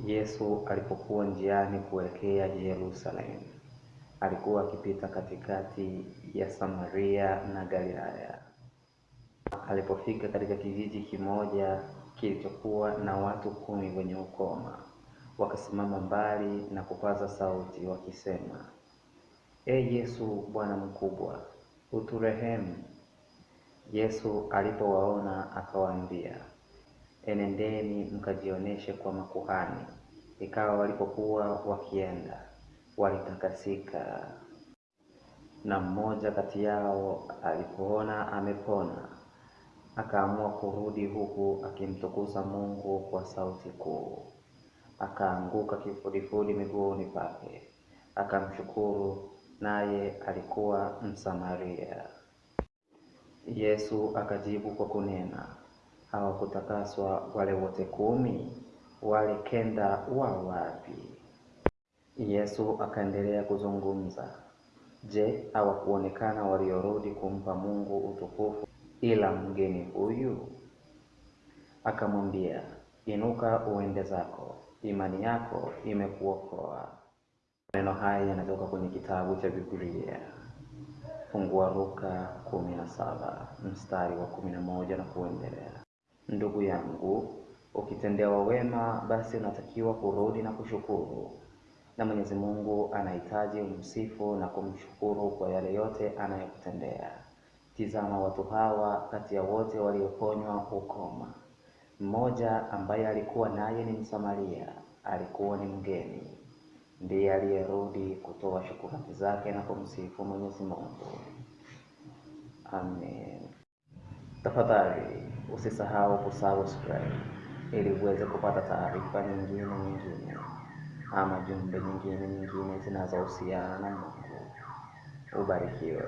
Yesu alipokuwa njiani kuelekea Yerusalemu, alikuwa akipita katikati ya Samaria na Galilaya. Alipofika katika kijiji kimoja kilichokuwa na watu kumi wenye ukoma, wakasimama mbali na kupaza sauti wakisema, E Yesu, Bwana mkubwa, uturehemu. Yesu alipowaona akawaambia, enendeni mkajionyeshe kwa makuhani. Ikawa walipokuwa wakienda, walitakasika. Na mmoja kati yao alipoona amepona, akaamua kurudi huku akimtukuza Mungu kwa sauti kuu. Akaanguka kifudifudi miguuni pake, akamshukuru, naye alikuwa Msamaria. Yesu akajibu kwa kunena, hawakutakaswa wale wote kumi? Wale kenda wa wapi? Yesu akaendelea kuzungumza, Je, hawakuonekana waliorudi kumpa Mungu utukufu ila mgeni huyu? Akamwambia, inuka uende zako, imani yako imekuokoa. Maneno haya yanatoka kwenye kitabu cha Biblia. Fungua Luka kumi na saba mstari wa kumi na moja na kuendelea. Ndugu yangu, ukitendewa wema, basi unatakiwa kurudi na kushukuru, na Mwenyezi Mungu anahitaji umsifu na kumshukuru kwa yale yote anayokutendea. Tizama watu hawa, kati ya wote walioponywa ukoma, mmoja ambaye alikuwa naye ni Msamaria, alikuwa ni mgeni, ndiye aliyerudi kutoa shukrani zake na kumsifu Mwenyezi Mungu. Amen. Tafadhali usisahau kusubscribe ili uweze kupata taarifa nyingine nyingine ama jumbe nyingine nyingine zinazohusiana na Mungu. Ubarikiwe.